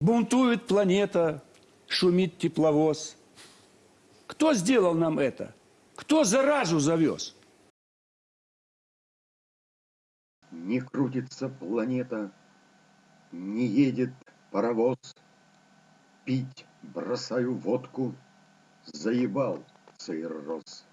Бунтует планета, шумит тепловоз. Кто сделал нам это? Кто заразу завез? Не крутится планета, не едет паровоз. Пить бросаю водку, заебал цирроз.